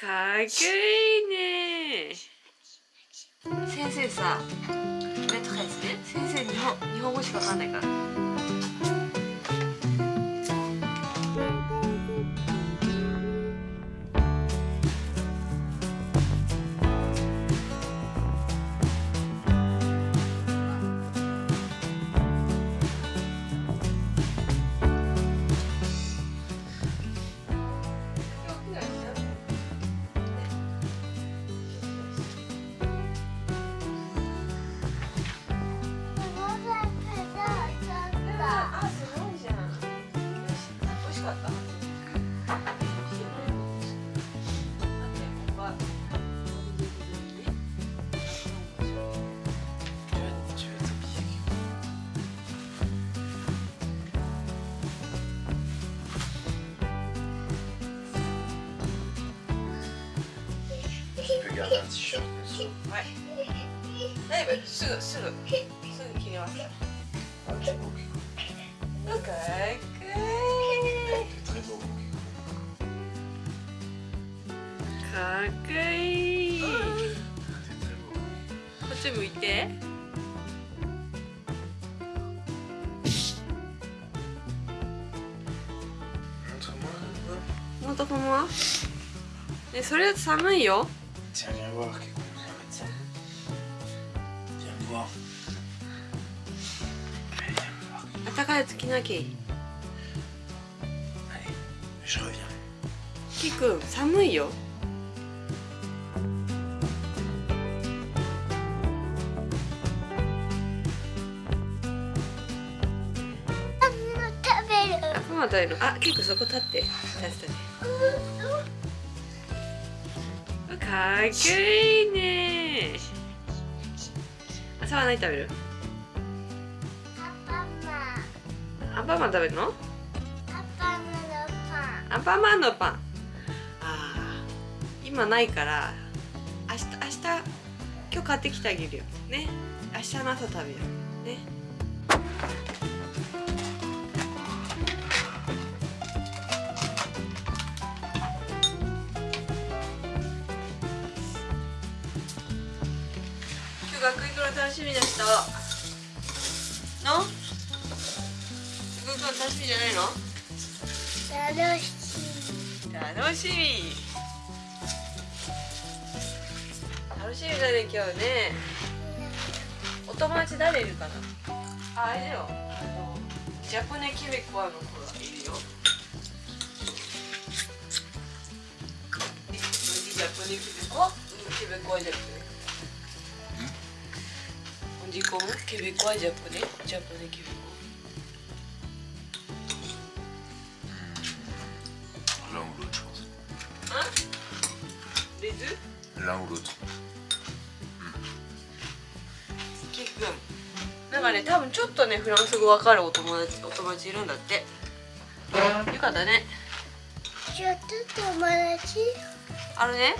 かっこいいね。先生さメトレスね。先生日本日本語しかわかんないから。だい。ぶすぐすぐすぐ切ります。からかっこいい。かっこいい。こっち向いて。ねそれだと寒いよ Tiens, viens voir quelque chose. Viens voir. Allez, viens voir. 暖かいやつ着なきゃいい Allez, je reviens. キくん寒いよあパマ食べるあキくんそこ立って立っててかっこいいね。朝は何食べる？アンパンマン食べるの？アンパンマンのパン。ああ今ないから明日明日今日買ってきてあげるよ。ね。明日の朝食べよう。ね。今日学校行くの楽しみな人の？学校行くの楽しみじゃないの？楽しみ。楽しみだね今日ね。お友達誰いるかな？ああれだよ。あのジャポネケベコアの子がいるよ。ジャポネケベコ？アケベコアジャポネ On dit comment Québécois, japonais Japonais, québécois. L'un ou l'autre, je pense. Hein Les deux L'un ou l'autre. なんかね多分ちょっとねフランス語わかるお友達お友達いるんだってよかったねあのね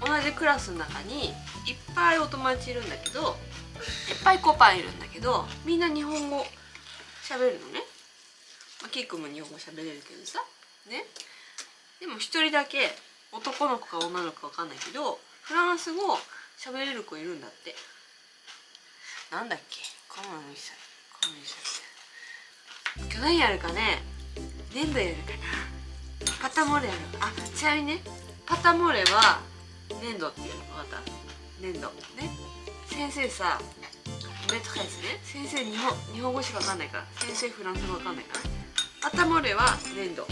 同じクラスの中にいっぱいお友達いるんだけどいっぱいコパンいるんだけどみんな日本語喋るのね、まあ、キックも日本語喋れるけどさ。ね。でも一人だけ男の子か女の子かわかんないけどフランス語喋れる子いるんだって。なんだっけ？コモンミサコモンミサ今日何やるかね？粘土やるかな。パタモレやるあちなみにね。パタモレは粘土っていうの？分かった。粘土。ね。先生さメトレスね。先生日本日本語しか分かんないから。先生フランス語分かんないから。パタモレは粘土。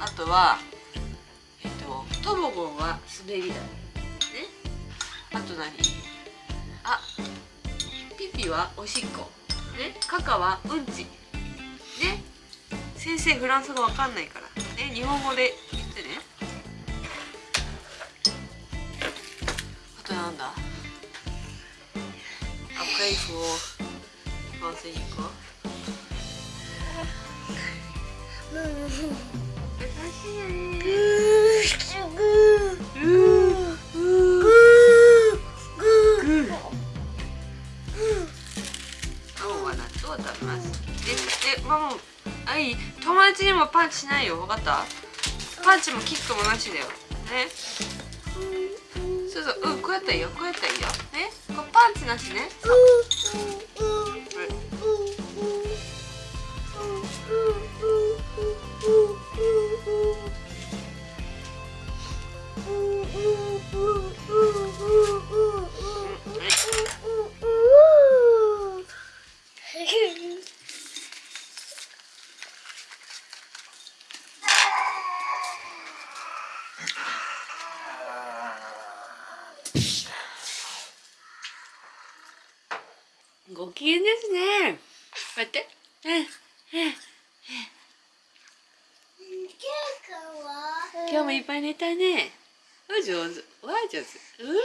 あとはえっとトボゴンは滑り台。ね。あと何？あピピはおしっこ。ね。カカはうんち。ね。先生フランス語わかんないから。ね。日本語で言ってね。今日は納豆を食べますででママあいい友達にもパンチしないよ分かったパンチもキックもなしだよねそうそううんこうやったらいいよこうやったらいいよ。ね？こうパンチなしね。そうご機嫌ですね。こうやってうん。今日もいっぱい寝たね。わ上手。わ上手。うん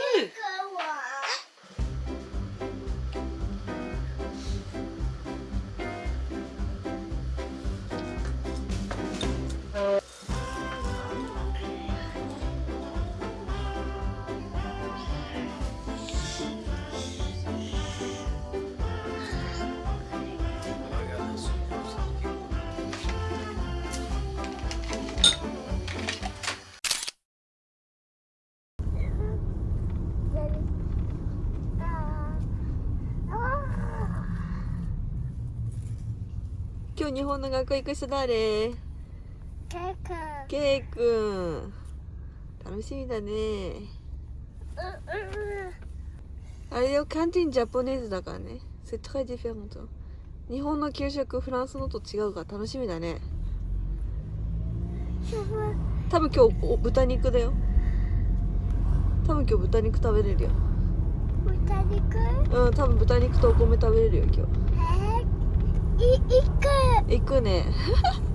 今日日本の学校行く人誰？ケイくん楽しみだね。あれよカンティンジャポネーズだからね。日本の給食フランスのと違うから楽しみだね。多分今日お豚肉だよ。多分今日豚肉食べれるよ。豚肉？うん多分豚肉とお米食べれるよ今えー、い行く日行くね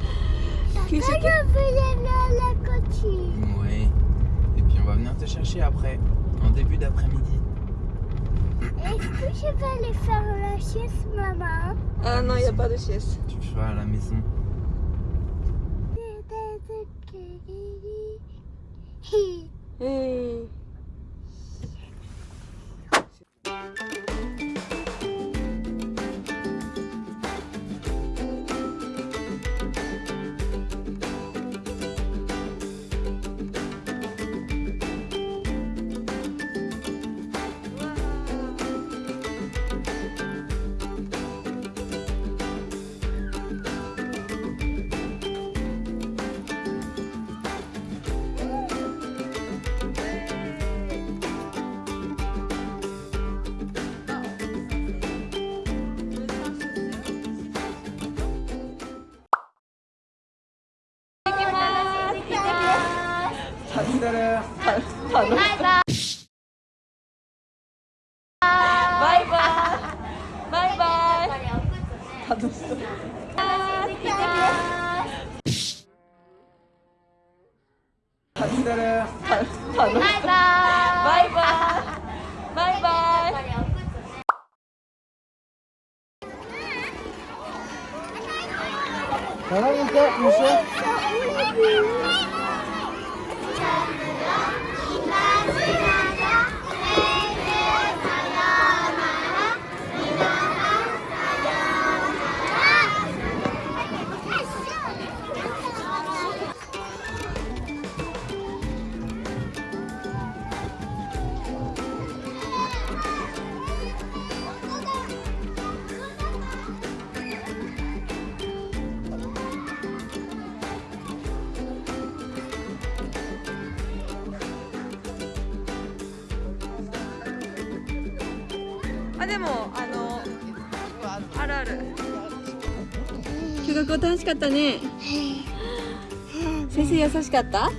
給食 Je veux aller à la cantine. Oui. Et puis on va venir te chercher après, en début d'après-midi. Est-ce que je vais aller faire la sieste, maman あのやっぱりです。 Tu le feras à la maison. Hi. えー、バイバイ。バイバイ。楽しそう楽しそうバイバイ。バイバイバイ。あでもあのあるある今日学校楽しかったね先生優しかった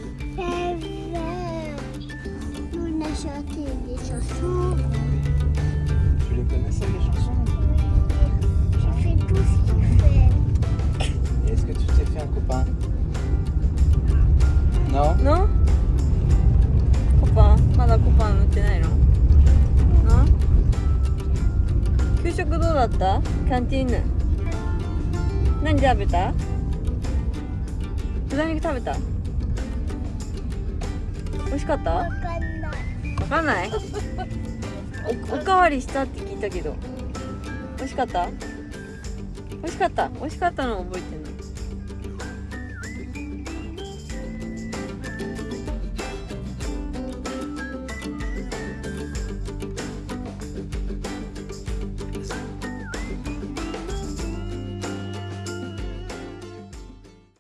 コパンまだコパン塗ってないの食どうだった？キャンティーヌ。何食べた？豚肉食べた？美味しかった？わかんない。おおかわりしたって聞いたけど。美味しかった？美味しかった。美味しかったの覚えて